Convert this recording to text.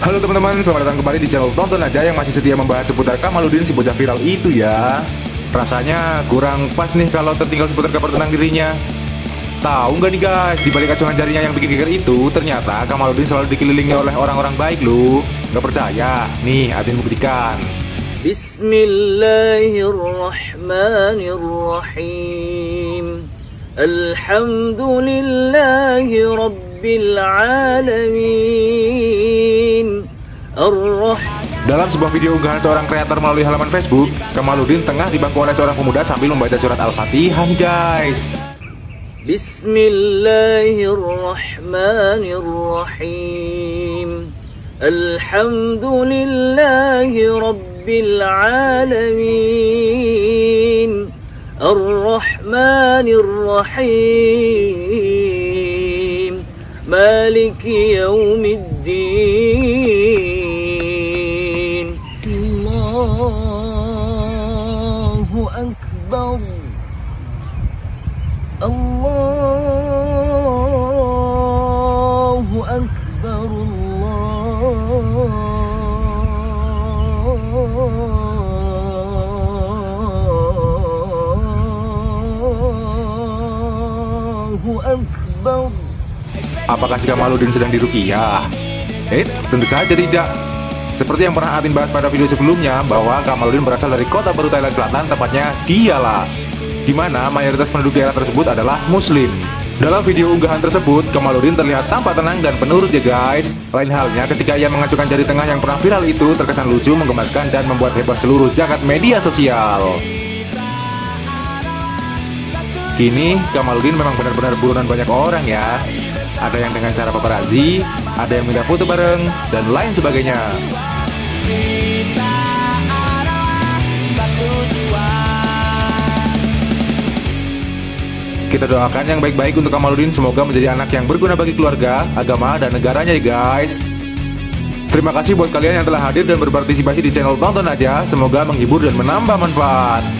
Halo teman-teman, selamat datang kembali di channel Tonton Aja yang masih setia membahas seputar Kamaludin si bocah viral itu ya. Rasanya kurang pas nih kalau tertinggal seputar kabar tentang dirinya. Tahu nggak nih guys, di balik acuan jarinya yang bikin geger itu, ternyata Kamaludin selalu dikelilingi oleh orang-orang baik loh. Gak percaya? Nih, Adin buktikan. Bismillahirrahmanirrahim. Alhamdulillahi Rabbil Alamin. Dalam sebuah video unggahan seorang kreator melalui halaman Facebook, Kamaludin tengah dibangku oleh seorang pemuda sambil membaca surat Al-Fatihah guys. Bismillahirrahmanirrahim. Alhamdulillahi Rabbil Alamin. الرحمن الرحيم. مالك يوم الدين. الله أكبر. الله Apakah jika Maludin sedang dirukiah? Eh, tentu saja tidak. Seperti yang pernah Atin bahas pada video sebelumnya, bahwa Kamaludin berasal dari kota baru Thailand Selatan, tepatnya Diala, di mana mayoritas penduduk daerah tersebut adalah Muslim. Dalam video unggahan tersebut, Kamaludin terlihat tampak tenang dan penurut ya guys. Lain halnya ketika ia mengacukan jari tengah yang pernah viral itu terkesan lucu, menggemaskan, dan membuat heboh seluruh jagat media sosial. Kini, Kamaludin memang benar-benar buronan banyak orang ya. Ada yang dengan cara paparazzi, ada yang minta foto bareng, dan lain sebagainya. Kita doakan yang baik-baik untuk Kamaludin semoga menjadi anak yang berguna bagi keluarga, agama, dan negaranya ya guys. Terima kasih buat kalian yang telah hadir dan berpartisipasi di channel Tonton Aja. Semoga menghibur dan menambah manfaat.